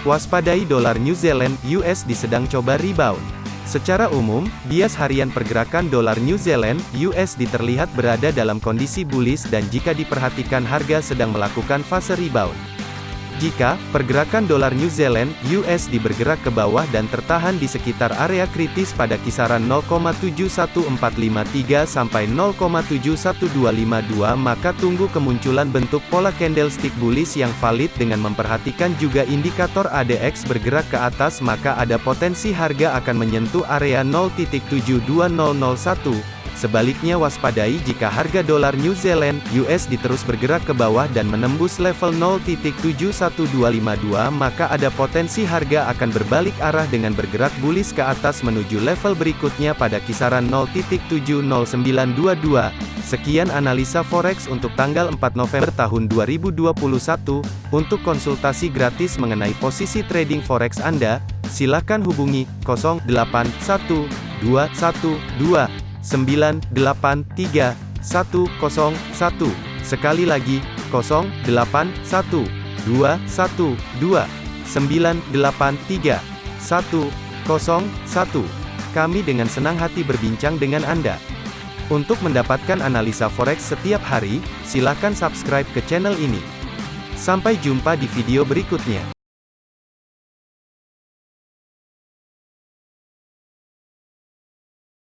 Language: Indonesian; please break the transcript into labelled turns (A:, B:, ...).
A: Waspadai dolar New Zealand USD sedang coba rebound. Secara umum, bias harian pergerakan dolar New Zealand USD terlihat berada dalam kondisi bullish dan jika diperhatikan harga sedang melakukan fase rebound. Jika pergerakan dolar New Zealand (USD) bergerak ke bawah dan tertahan di sekitar area kritis pada kisaran 0,71453 sampai 0,71252 maka tunggu kemunculan bentuk pola candlestick bullish yang valid dengan memperhatikan juga indikator ADX bergerak ke atas maka ada potensi harga akan menyentuh area 0.72001 Sebaliknya waspadai jika harga dolar New Zealand (USD) terus bergerak ke bawah dan menembus level 0.71252 maka ada potensi harga akan berbalik arah dengan bergerak bullish ke atas menuju level berikutnya pada kisaran 0.70922. Sekian analisa forex untuk tanggal 4 November tahun 2021. Untuk konsultasi gratis mengenai posisi trading forex Anda, silakan hubungi 081212 983 101. Sekali lagi, 081 212 983 101. Kami dengan senang hati berbincang dengan Anda. Untuk mendapatkan analisa forex setiap hari, silakan subscribe ke channel ini. Sampai jumpa di video berikutnya.